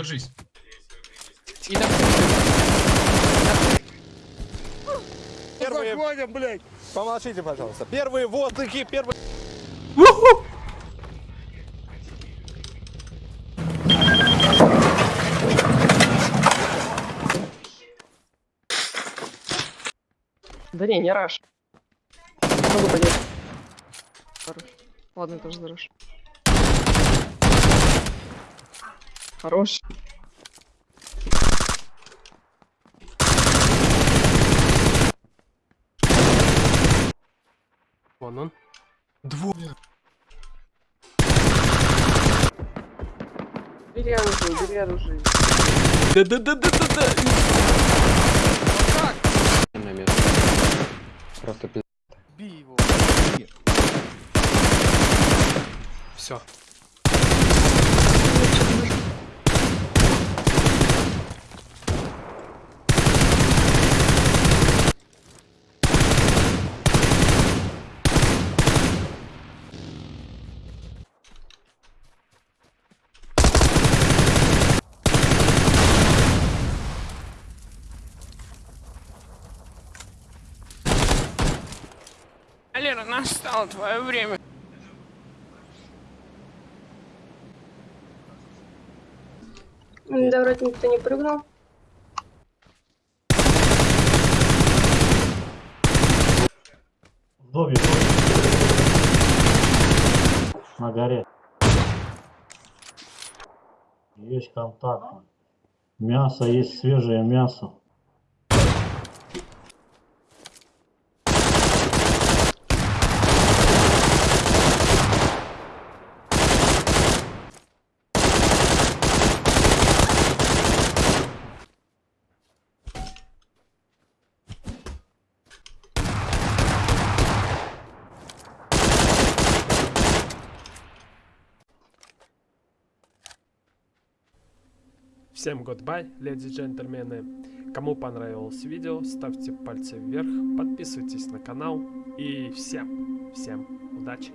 Держись. И там... Первые... Заходим, блядь. Помолчите, пожалуйста. Первые воздухи, первые... Да не, не раш. Могу понять. Хорош. Ладно, тоже за раш. Хорош. Вон он. Двое. Бери оружие, бери оружие. Да-да-да-да-да-да. на место. Просто пи***. Бей его. Все. Алера, настало твое время. Да, вроде никто не прыгнул. В доме, На горе. Есть контакт. Мясо, есть свежее мясо. Всем goodbye, леди и джентльмены. Кому понравилось видео, ставьте пальцы вверх, подписывайтесь на канал и всем, всем удачи.